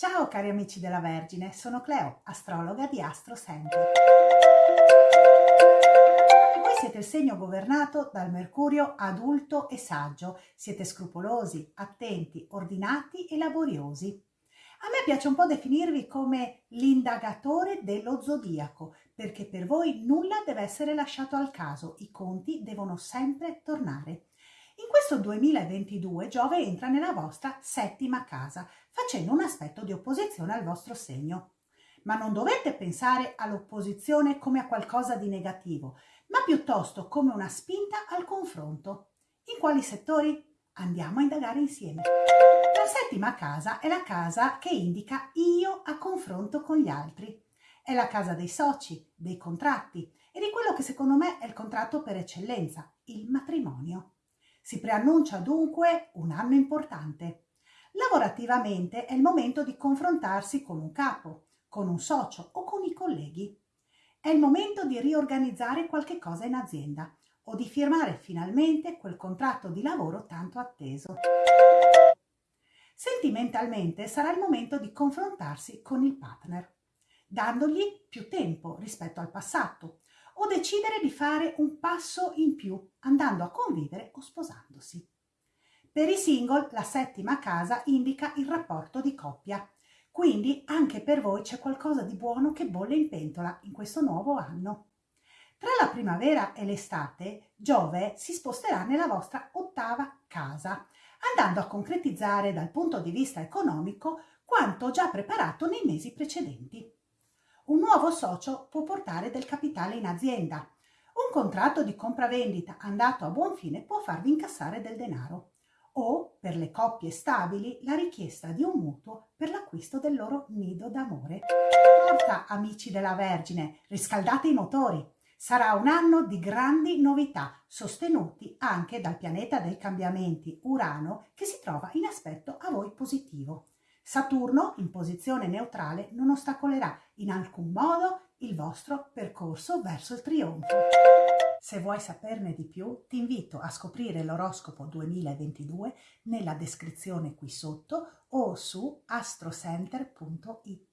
Ciao cari amici della Vergine, sono Cleo, astrologa di Astro Center. Voi siete il segno governato dal Mercurio adulto e saggio, siete scrupolosi, attenti, ordinati e laboriosi. A me piace un po' definirvi come l'indagatore dello zodiaco, perché per voi nulla deve essere lasciato al caso, i conti devono sempre tornare. In questo 2022 Giove entra nella vostra settima casa, facendo un aspetto di opposizione al vostro segno. Ma non dovete pensare all'opposizione come a qualcosa di negativo, ma piuttosto come una spinta al confronto. In quali settori? Andiamo a indagare insieme. La settima casa è la casa che indica io a confronto con gli altri. È la casa dei soci, dei contratti e di quello che secondo me è il contratto per eccellenza, il matrimonio. Si preannuncia dunque un anno importante. Lavorativamente è il momento di confrontarsi con un capo, con un socio o con i colleghi. È il momento di riorganizzare qualche cosa in azienda o di firmare finalmente quel contratto di lavoro tanto atteso. Sentimentalmente sarà il momento di confrontarsi con il partner, dandogli più tempo rispetto al passato, o decidere di fare un passo in più andando a convivere o sposandosi. Per i single la settima casa indica il rapporto di coppia, quindi anche per voi c'è qualcosa di buono che bolle in pentola in questo nuovo anno. Tra la primavera e l'estate Giove si sposterà nella vostra ottava casa, andando a concretizzare dal punto di vista economico quanto già preparato nei mesi precedenti. Un nuovo socio può portare del capitale in azienda. Un contratto di compravendita andato a buon fine può farvi incassare del denaro. O, per le coppie stabili, la richiesta di un mutuo per l'acquisto del loro nido d'amore. Porta, amici della Vergine, riscaldate i motori. Sarà un anno di grandi novità, sostenuti anche dal pianeta dei cambiamenti Urano, che si trova in aspetto a voi positivo. Saturno, in posizione neutrale, non ostacolerà in alcun modo il vostro percorso verso il trionfo. Se vuoi saperne di più, ti invito a scoprire l'oroscopo 2022 nella descrizione qui sotto o su astrocenter.it.